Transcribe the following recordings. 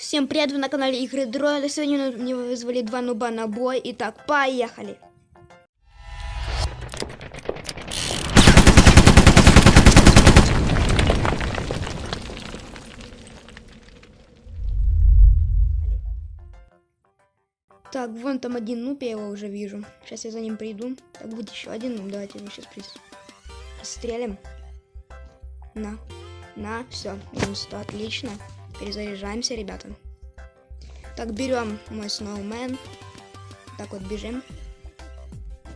Всем привет, вы на канале Игры Дроида. Сегодня мне вызвали два нуба на бой. Итак, поехали. Так, вон там один нуб, я его уже вижу. Сейчас я за ним приду. Так, будет еще один нуб. Давайте его сейчас пристрелим. На. На, все. Минус 100, отлично. Перезаряжаемся, ребята. Так, берем мой сноумен. Так вот, бежим.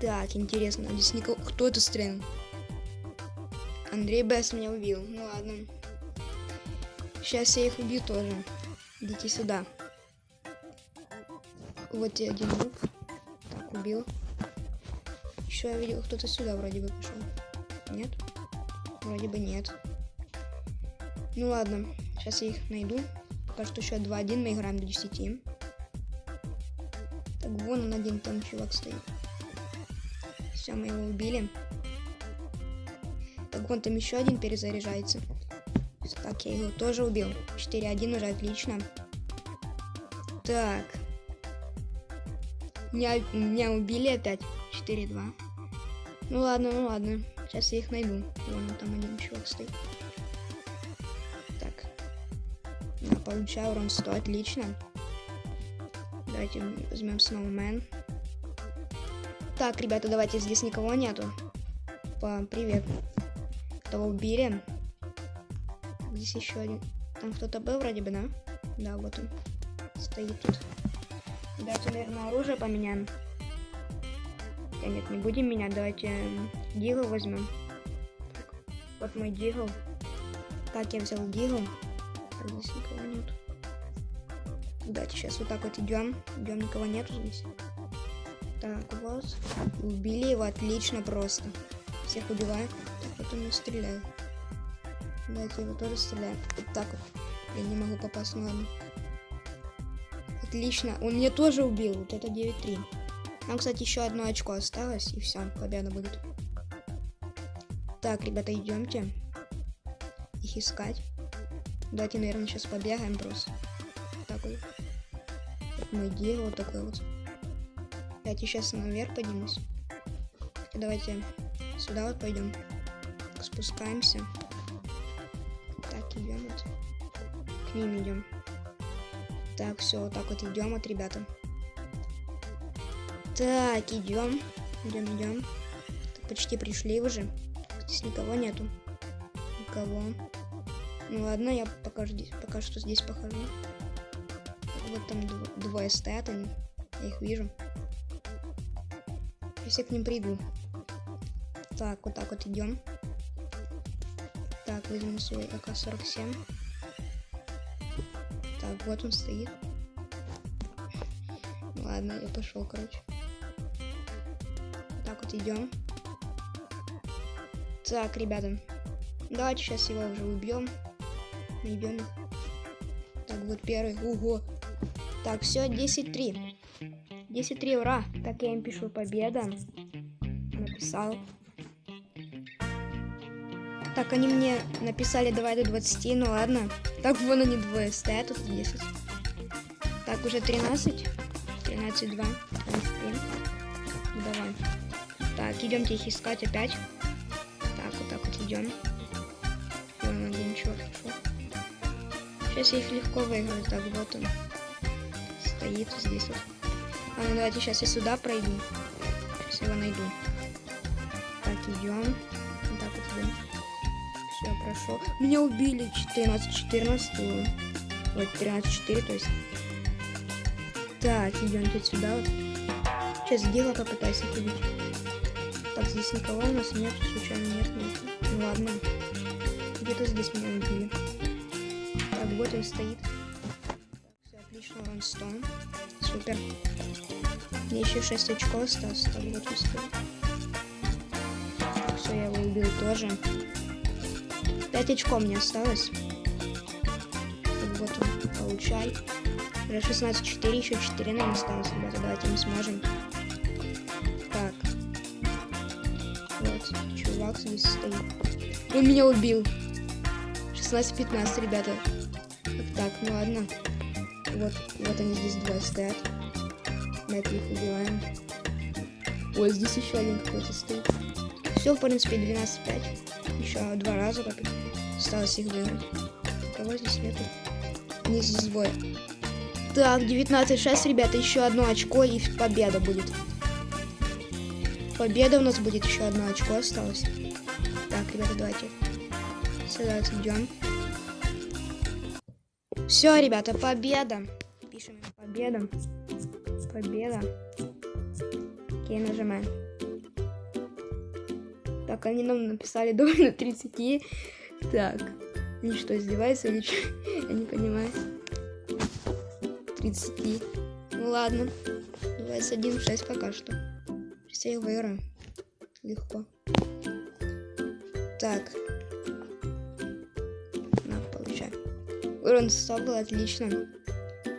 Так, интересно, здесь никого... Кто это стрелял? Андрей Бес меня убил. Ну ладно. Сейчас я их убью тоже. Идите сюда. Вот и один лук. Так, убил. Еще я видел, кто-то сюда вроде бы пришел. Нет? Вроде бы нет. Ну ладно, сейчас я их найду. Пока что еще 2-1, мы играем до 10. Так, вон он один, там чувак стоит. Все, мы его убили. Так, вон там еще один перезаряжается. Так, я его тоже убил. 4-1 уже отлично. Так. Меня, меня убили опять. 4-2. Ну ладно, ну ладно. Сейчас я их найду. Вон там один чувак стоит. Получаю урон 100. Отлично. Давайте возьмем Snowman. Так, ребята, давайте здесь никого нету. Па, привет. Кого убили? Здесь еще один. Там кто-то был вроде бы, да? Да, вот он. Стоит тут. Давайте, наверное, оружие поменяем. Да нет, не будем менять. Давайте дигл возьмем. Вот мой дигл. Так, я взял дигл. Так, здесь никого нет. Давайте сейчас вот так вот идем. Идем, никого нету здесь. Так, вот. Убили его отлично просто. Всех убиваю. Так, вот он и стреляет. Давайте его тоже стреляем. Вот так вот. Я не могу попасть, ну ладно. Отлично. Он меня тоже убил. Вот это 9-3. Нам, кстати, еще одно очко осталось. И все, победа будет. Так, ребята, идемте. Их искать. Давайте, наверное, сейчас побегаем просто. Так вот. Мой дело вот такой вот. Давайте сейчас наверх поднимусь. Давайте сюда вот пойдем. Спускаемся. Так, идем вот. К ним идем. Так, все, вот так вот идем вот, ребята. Так, идем. Идем, идем. Почти пришли уже. Здесь никого нету. Никого. Ну ладно, я пока, здесь, пока что здесь похожу. Вот там двое стоят, они. Я их вижу. Сейчас я к ним приду. Так, вот так вот идем. Так, возьму свой АК-47. Так, вот он стоит. Ладно, я пошел, короче. Так вот идем. Так, ребята. Давайте сейчас его уже убьем. Их. Так, вот первый. Ого. Так, все, 10-3. 10-3, ура. Так, я им пишу победа. Написал. Так, они мне написали давай до 20, ну ладно. Так, вон они двое стоят, тут 10. Так, уже 13. 13, 2. Ну, давай. Так, идемте их искать опять. Так, вот так вот идем. Вон один пришел. Сейчас я их легко выиграю. Так, вот он. Стоит здесь вот. А, ну давайте сейчас я сюда пройду. Сейчас его найду. Так, идем. Вот так вот идем. Все, прошел. Меня убили 14-14. Вот 13-4, то есть. Так, идем тут сюда вот. Сейчас дело попытаюсь их убить. Так, здесь никого у нас нет, случайно нет, нет. Ну ладно. Где-то здесь меня убили. Вот он стоит. Все, отлично, урон 100. Супер. Мне еще 6 очков осталось. Так, вот он стоит. Так, все, я его убил тоже. 5 очков мне осталось. Так, вот он, получай. Уже 16-4, еще 4 нам осталось, ребята. Давайте мы сможем. Так. Вот, чувак здесь стоит. Он меня убил. 16-15, ребята. Так, ну ладно. Вот, вот они здесь двое стоят. Давайте их убиваем. Ой, здесь еще один какой-то стоит. Все, в принципе, 12-5. Еще два раза попить. Осталось их выиграть. Кого здесь нету? Не здесь двое. Так, 19-6, ребята, еще одно очко и победа будет. Победа у нас будет, еще одно очко осталось. Так, ребята, давайте сюда идем. Все, ребята, победа. Пишем победа. Победа. Окей, нажимаем. Так, они нам написали довольно 30. Так. Они что, издеваются или что? Я не понимаю. 30. Ну ладно. 21 6 пока что. Их выиграю. Легко. Так. Урон 100 был отлично.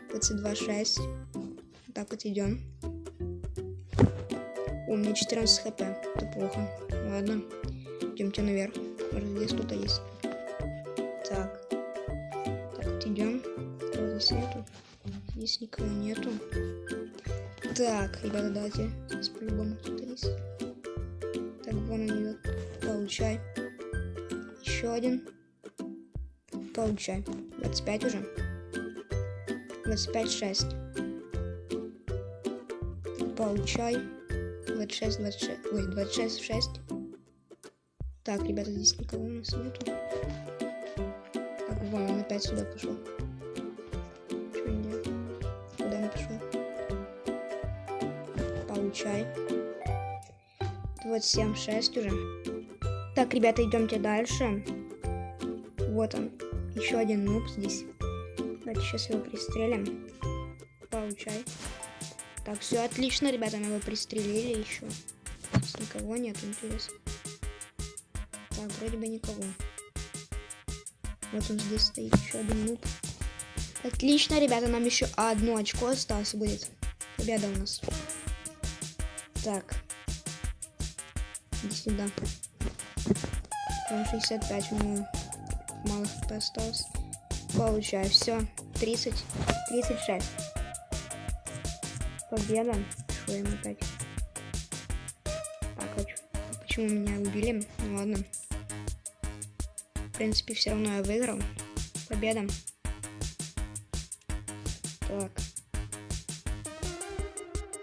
22 6. Так вот идем. У меня 14 хп. Это плохо. Ладно. Идемте наверх. Может здесь кто-то есть. Так. Так вот идем. Здесь нету? Здесь никого нету. Так, ребята, давайте. Здесь по-любому кто-то есть. Так, вон он идет. Получай. Еще один. Получай. 25 уже. 25, 6. Получай. 26, 26. Ой, 26, 6. Так, ребята, здесь никого у нас нету. Так, вон он опять сюда пошел. Что нет? Куда он пошел? Получай. 27, 6 уже. Так, ребята, идемте дальше. Вот он. Еще один нуб здесь. Давайте сейчас его пристрелим. Получай. Так, все отлично, ребята, мы его пристрелили еще. Здесь никого нет, интересно. Так, вроде бы никого. Вот он здесь стоит, еще один нуб. Отлично, ребята, нам еще одно очко осталось будет. Победа у нас. Так. Иди сюда. Там 65 у него мало хп осталось. Получаю, все. 30, 36 победа. Что им опять? Так, хочу. Почему меня убили? Ну ладно. В принципе, все равно я выиграл. Победа. Так.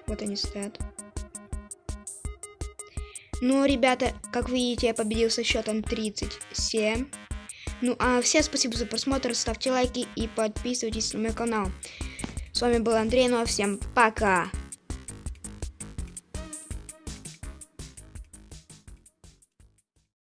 Вот они стоят. Ну, ребята, как видите, я победил со счетом 37. Ну, а всем спасибо за просмотр, ставьте лайки и подписывайтесь на мой канал. С вами был Андрей, ну а всем пока!